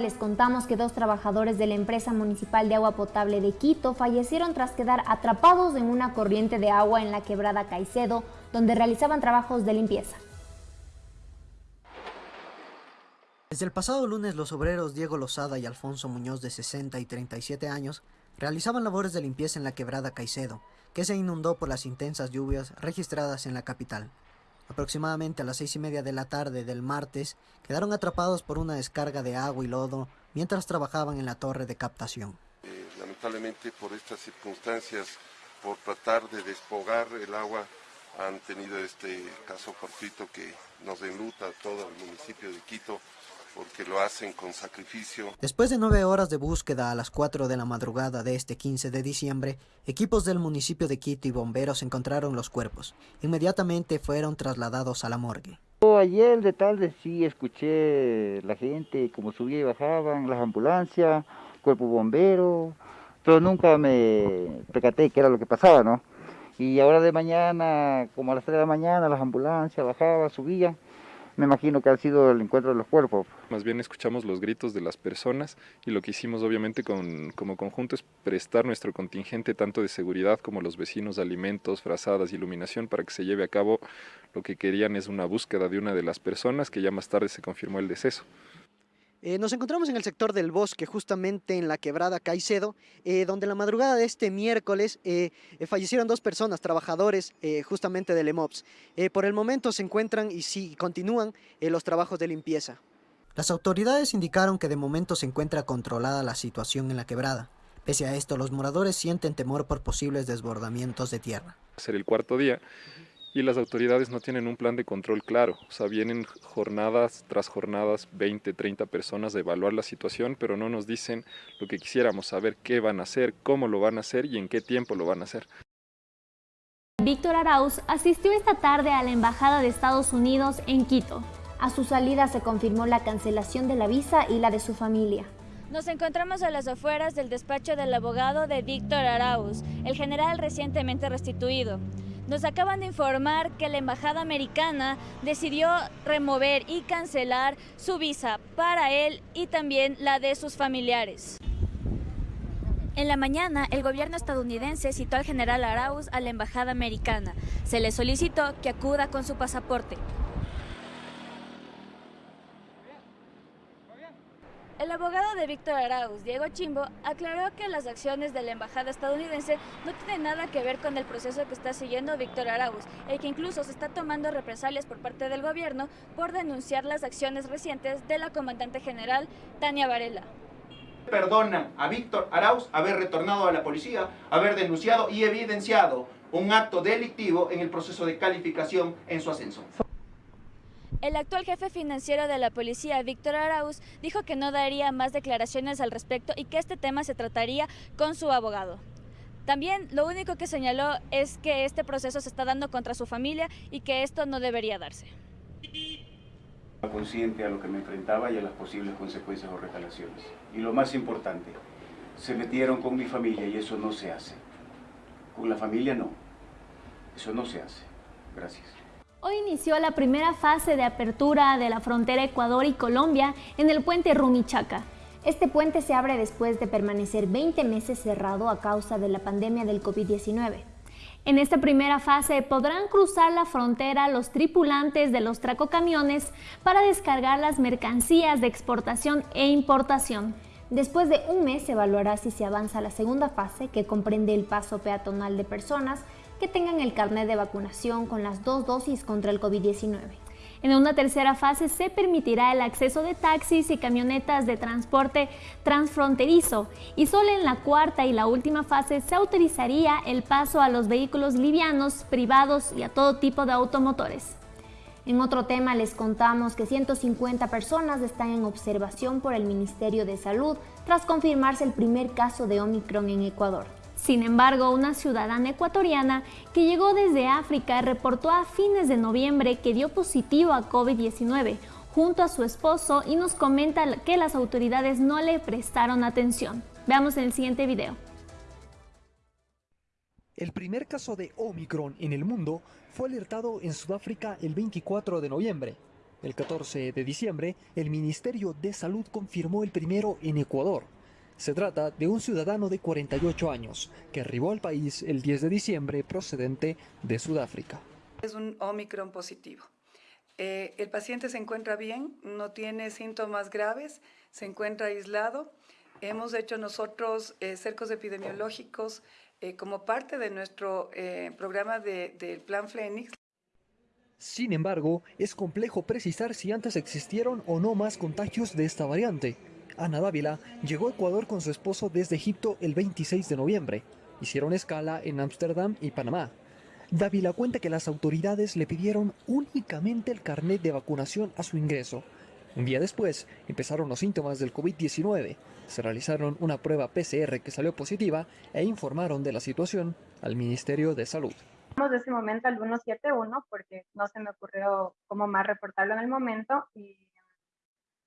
Les contamos que dos trabajadores de la empresa municipal de agua potable de Quito fallecieron tras quedar atrapados en una corriente de agua en la quebrada Caicedo, donde realizaban trabajos de limpieza. Desde el pasado lunes, los obreros Diego Lozada y Alfonso Muñoz, de 60 y 37 años, realizaban labores de limpieza en la quebrada Caicedo, que se inundó por las intensas lluvias registradas en la capital. Aproximadamente a las seis y media de la tarde del martes, quedaron atrapados por una descarga de agua y lodo mientras trabajaban en la torre de captación. Eh, lamentablemente por estas circunstancias, por tratar de despogar el agua, han tenido este caso fortuito que nos enluta a todo el municipio de Quito porque lo hacen con sacrificio. Después de nueve horas de búsqueda a las 4 de la madrugada de este 15 de diciembre, equipos del municipio de Quito y bomberos encontraron los cuerpos. Inmediatamente fueron trasladados a la morgue. Ayer de tarde sí escuché la gente como subía y bajaban, las ambulancias, cuerpo bombero, pero nunca me percaté qué era lo que pasaba, ¿no? Y ahora de mañana, como a las 3 de la mañana, las ambulancias bajaban, subían me imagino que ha sido el encuentro de los cuerpos. Más bien escuchamos los gritos de las personas y lo que hicimos obviamente con, como conjunto es prestar nuestro contingente tanto de seguridad como los vecinos, alimentos, frazadas, iluminación para que se lleve a cabo lo que querían es una búsqueda de una de las personas que ya más tarde se confirmó el deceso. Eh, nos encontramos en el sector del bosque, justamente en la quebrada Caicedo, eh, donde la madrugada de este miércoles eh, fallecieron dos personas, trabajadores justamente del EMOPS. por el momento se encuentran y sí, continúan los trabajos de limpieza. Las autoridades indicaron que de momento se encuentra controlada la situación en la quebrada. Pese a esto, los moradores sienten temor por posibles desbordamientos de tierra. Ser el cuarto día y las autoridades no tienen un plan de control claro. O sea, vienen jornadas tras jornadas, 20, 30 personas a evaluar la situación, pero no nos dicen lo que quisiéramos, saber qué van a hacer, cómo lo van a hacer y en qué tiempo lo van a hacer. Víctor Arauz asistió esta tarde a la Embajada de Estados Unidos en Quito. A su salida se confirmó la cancelación de la visa y la de su familia. Nos encontramos a las afueras del despacho del abogado de Víctor Arauz, el general recientemente restituido. Nos acaban de informar que la Embajada Americana decidió remover y cancelar su visa para él y también la de sus familiares. En la mañana, el gobierno estadounidense citó al general Arauz a la Embajada Americana. Se le solicitó que acuda con su pasaporte. El abogado de Víctor Arauz, Diego Chimbo, aclaró que las acciones de la embajada estadounidense no tienen nada que ver con el proceso que está siguiendo Víctor Arauz, el que incluso se está tomando represalias por parte del gobierno por denunciar las acciones recientes de la comandante general Tania Varela. Perdonan a Víctor Arauz haber retornado a la policía, haber denunciado y evidenciado un acto delictivo en el proceso de calificación en su ascenso. El actual jefe financiero de la policía, Víctor Arauz, dijo que no daría más declaraciones al respecto y que este tema se trataría con su abogado. También lo único que señaló es que este proceso se está dando contra su familia y que esto no debería darse. Consciente a lo que me enfrentaba y a las posibles consecuencias o retalaciones. Y lo más importante, se metieron con mi familia y eso no se hace. Con la familia no. Eso no se hace. Gracias. Hoy inició la primera fase de apertura de la frontera Ecuador y Colombia en el puente Rumichaca. Este puente se abre después de permanecer 20 meses cerrado a causa de la pandemia del COVID-19. En esta primera fase podrán cruzar la frontera los tripulantes de los tracocamiones para descargar las mercancías de exportación e importación. Después de un mes se evaluará si se avanza a la segunda fase, que comprende el paso peatonal de personas, que tengan el carnet de vacunación con las dos dosis contra el COVID-19. En una tercera fase se permitirá el acceso de taxis y camionetas de transporte transfronterizo y solo en la cuarta y la última fase se autorizaría el paso a los vehículos livianos, privados y a todo tipo de automotores. En otro tema les contamos que 150 personas están en observación por el Ministerio de Salud tras confirmarse el primer caso de Omicron en Ecuador. Sin embargo, una ciudadana ecuatoriana que llegó desde África reportó a fines de noviembre que dio positivo a COVID-19 junto a su esposo y nos comenta que las autoridades no le prestaron atención. Veamos en el siguiente video. El primer caso de Omicron en el mundo fue alertado en Sudáfrica el 24 de noviembre. El 14 de diciembre, el Ministerio de Salud confirmó el primero en Ecuador. Se trata de un ciudadano de 48 años que arribó al país el 10 de diciembre procedente de Sudáfrica. Es un Omicron positivo. Eh, el paciente se encuentra bien, no tiene síntomas graves, se encuentra aislado. Hemos hecho nosotros eh, cercos epidemiológicos eh, como parte de nuestro programa del Plan Fénix. Sin embargo, es complejo precisar si antes existieron o no más contagios de esta variante. Ana Dávila llegó a Ecuador con su esposo desde Egipto el 26 de noviembre. Hicieron escala en Ámsterdam y Panamá. Dávila cuenta que las autoridades le pidieron únicamente el carnet de vacunación a su ingreso. Un día después empezaron los síntomas del COVID-19. Se realizaron una prueba PCR que salió positiva e informaron de la situación al Ministerio de Salud de ese momento al 171 porque no se me ocurrió cómo más reportarlo en el momento y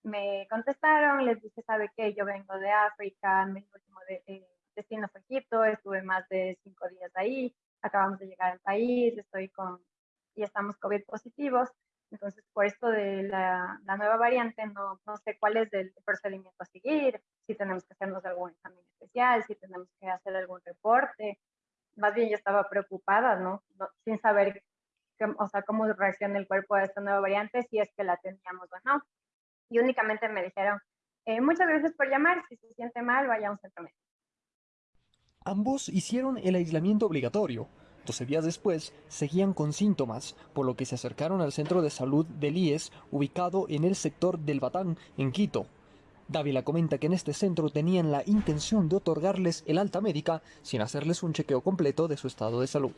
me contestaron, les dije, ¿sabe qué? Yo vengo de África, mi último eh, destino fue Egipto, estuve más de cinco días ahí, acabamos de llegar al país, estoy con, y estamos COVID positivos, entonces por esto de la, la nueva variante no, no sé cuál es el procedimiento a seguir, si tenemos que hacernos algún examen especial, si tenemos que hacer algún reporte, más bien yo estaba preocupada, ¿no? Sin saber, o sea, cómo reacciona el cuerpo a esta nueva variante, si es que la teníamos o no. Y únicamente me dijeron, eh, muchas gracias por llamar, si se siente mal, vaya a un centro médico. Ambos hicieron el aislamiento obligatorio. 12 días después, seguían con síntomas, por lo que se acercaron al centro de salud del IES, ubicado en el sector del Batán, en Quito, Dávila comenta que en este centro tenían la intención de otorgarles el alta médica sin hacerles un chequeo completo de su estado de salud.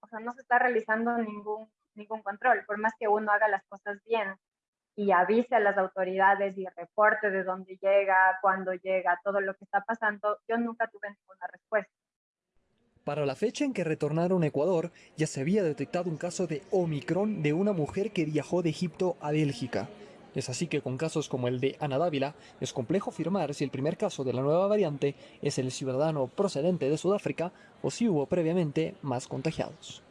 O sea, no se está realizando ningún, ningún control, por más que uno haga las cosas bien y avise a las autoridades y reporte de dónde llega, cuándo llega, todo lo que está pasando, yo nunca tuve ninguna respuesta. Para la fecha en que retornaron a Ecuador, ya se había detectado un caso de Omicron de una mujer que viajó de Egipto a Bélgica. Es así que con casos como el de Ana Dávila es complejo afirmar si el primer caso de la nueva variante es el ciudadano procedente de Sudáfrica o si hubo previamente más contagiados.